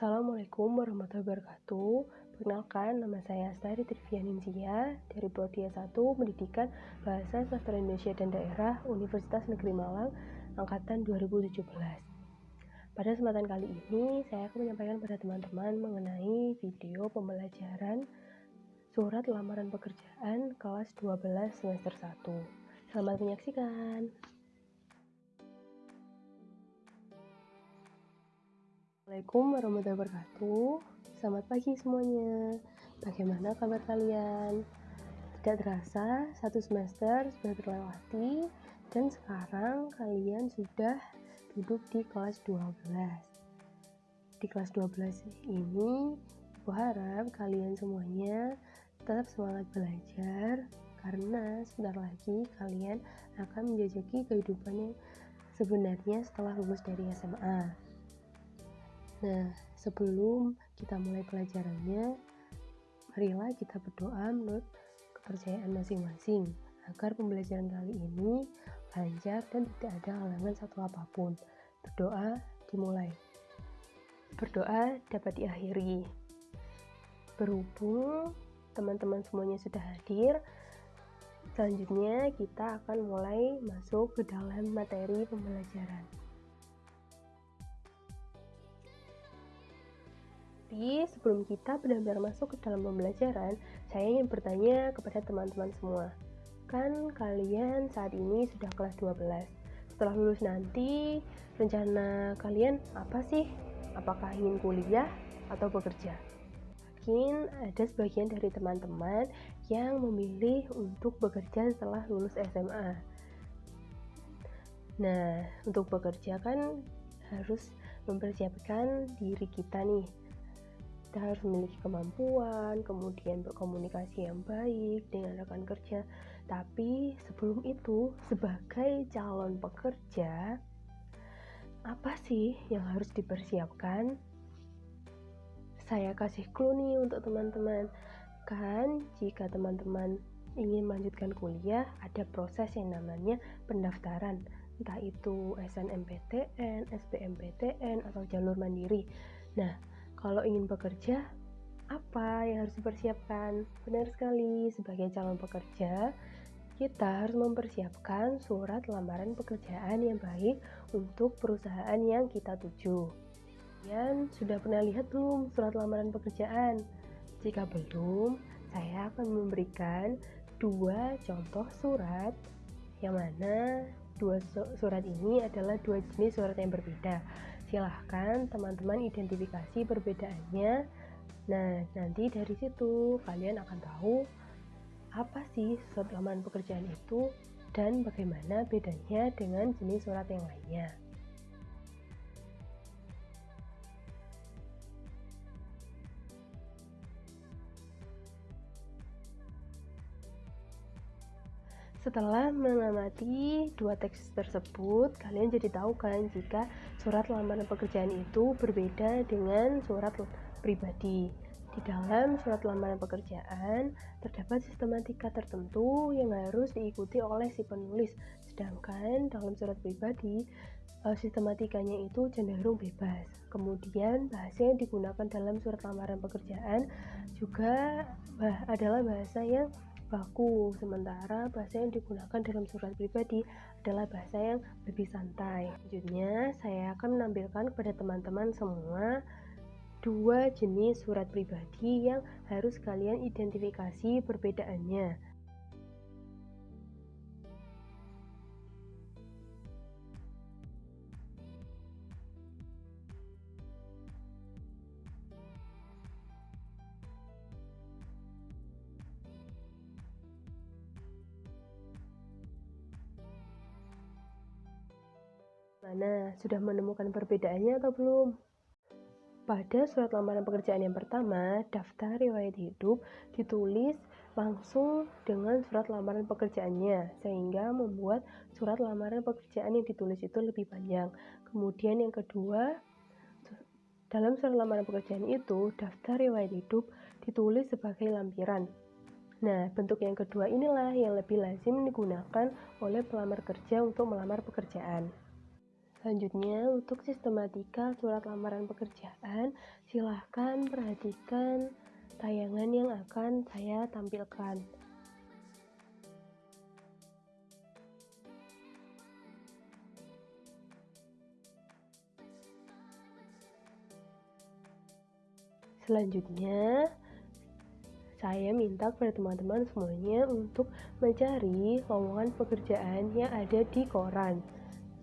Assalamualaikum warahmatullahi wabarakatuh. Perkenalkan, nama saya Astari Trivianinsia dari Prodi S1 Pendidikan Bahasa Sastra Indonesia dan Daerah Universitas Negeri Malang angkatan 2017. Pada kesempatan kali ini, saya akan menyampaikan pada teman-teman mengenai video pembelajaran surat lamaran pekerjaan kelas 12 semester 1. Selamat menyaksikan. Assalamualaikum warahmatullahi wabarakatuh. Selamat pagi semuanya. Bagaimana kabar kalian? Tidak terasa, satu semester sudah terlewati Dan sekarang kalian sudah duduk di kelas 12 Di kelas 12 ini Aku harap kalian semuanya tetap semangat belajar Karena sebentar lagi kalian akan menjajaki kehidupan yang sebenarnya setelah lulus dari SMA Nah, sebelum kita mulai pelajarannya, marilah kita berdoa menurut kepercayaan masing-masing agar pembelajaran kali ini lancar dan tidak ada halangan satu apa pun. Berdoa dimulai. Berdoa dapat diakhiri. Berhubung teman-teman semuanya sudah hadir, selanjutnya kita akan mulai masuk ke dalam materi pembelajaran. Tapi sebelum kita benar-benar masuk ke dalam pembelajaran, saya ingin bertanya kepada teman-teman semua. Kan kalian saat ini sudah kelas 12. Setelah lulus nanti, rencana kalian apa sih? Apakah ingin kuliah atau bekerja? Mungkin ada sebagian dari teman-teman yang memilih untuk bekerja setelah lulus SMA. Nah, untuk bekerja kan harus mempersiapkan diri kita nih kita harus memiliki kemampuan, kemudian berkomunikasi yang baik dengan rekan kerja. Tapi sebelum itu, sebagai calon pekerja, apa sih yang harus dipersiapkan? Saya kasih clue nih untuk teman-teman. Kan jika teman-teman ingin melanjutkan kuliah, ada proses yang namanya pendaftaran entah itu SNMPTN, SBMPTN, atau jalur mandiri. Nah, kalau ingin bekerja, apa yang harus dipersiapkan? Benar sekali, sebagai calon pekerja, kita harus mempersiapkan surat lamaran pekerjaan yang baik untuk perusahaan yang kita tuju. Kalian sudah pernah lihat belum surat lamaran pekerjaan? Jika belum, saya akan memberikan dua contoh surat yang mana dua surat ini adalah dua jenis surat yang berbeda silahkan teman-teman identifikasi perbedaannya. Nah nanti dari situ kalian akan tahu apa sih surat lamaran pekerjaan itu dan bagaimana bedanya dengan jenis surat yang lainnya. Setelah mengamati dua teks tersebut, kalian jadi tahu kan jika surat lamaran pekerjaan itu berbeda dengan surat pribadi. Di dalam surat lamaran pekerjaan terdapat sistematika tertentu yang harus diikuti oleh si penulis, sedangkan dalam surat pribadi eh, sistematikanya itu cenderung bebas. Kemudian bahasa yang digunakan dalam surat lamaran pekerjaan juga adalah bahasa yang baku, sementara bahasa yang digunakan dalam surat pribadi adalah bahasa yang lebih santai. Selanjutnya, akan menampilkan kepada teman-teman semua dua jenis surat pribadi yang harus kalian identifikasi perbedaannya. Mana, sudah menemukan perbedaannya atau belum? Pada surat lamaran pekerjaan yang pertama, daftar riwayat hidup ditulis langsung dengan surat lamaran pekerjaannya, sehingga membuat surat lamaran pekerjaan yang ditulis itu lebih panjang. Kemudian yang kedua, dalam surat lamaran pekerjaan itu, daftar riwayat hidup ditulis sebagai lampiran. Nah, bentuk yang kedua inilah yang lebih lazim digunakan oleh pelamar kerja untuk melamar pekerjaan. Selanjutnya, untuk sistematika surat lamaran pekerjaan, silahkan perhatikan tayangan yang akan saya tampilkan. Selanjutnya, saya minta kepada teman-teman semuanya untuk mencari lowongan pekerjaan yang ada di koran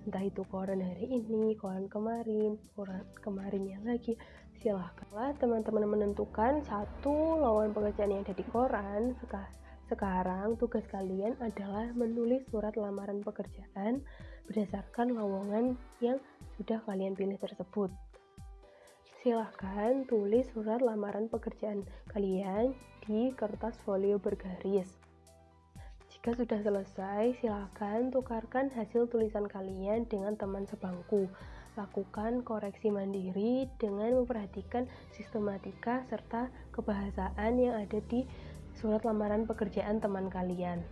entah itu koran hari ini, koran kemarin, koran kemarinnya lagi silahkanlah teman-teman menentukan satu lowongan pekerjaan yang ada di koran. Sekarang tugas kalian adalah menulis surat lamaran pekerjaan berdasarkan lowongan yang sudah kalian pilih tersebut. Silahkan tulis surat lamaran pekerjaan kalian di kertas folio bergaris jika sudah selesai, silakan tukarkan hasil tulisan kalian dengan teman sebangku. Lakukan koreksi mandiri dengan memperhatikan sistematika serta kebahasaan yang ada di surat lamaran pekerjaan teman kalian.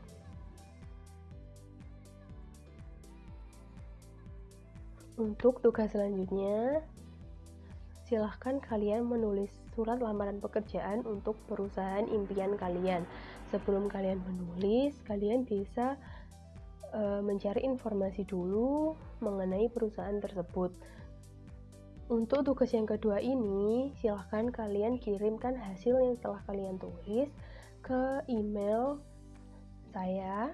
Untuk tugas selanjutnya, silahkan kalian menulis surat lamaran pekerjaan untuk perusahaan impian kalian. Sebelum kalian menulis, kalian bisa e, mencari informasi dulu mengenai perusahaan tersebut. Untuk tugas yang kedua ini, silahkan kalian kirimkan hasil yang telah kalian tulis ke email saya.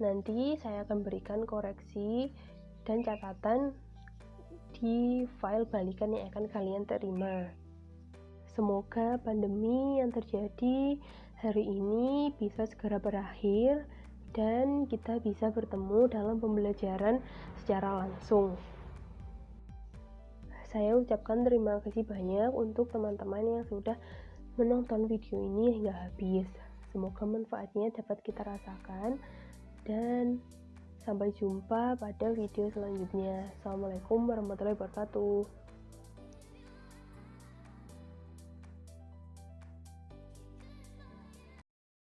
Nanti saya akan berikan koreksi dan catatan di file balikan yang akan kalian terima. Semoga pandemi yang terjadi hari ini bisa segera berakhir dan kita bisa bertemu dalam pembelajaran secara langsung. Saya ucapkan terima kasih banyak untuk teman-teman yang sudah menonton video ini hingga habis. Semoga manfaatnya dapat kita rasakan dan sampai jumpa pada video selanjutnya. Assalamualaikum warahmatullahi wabarakatuh.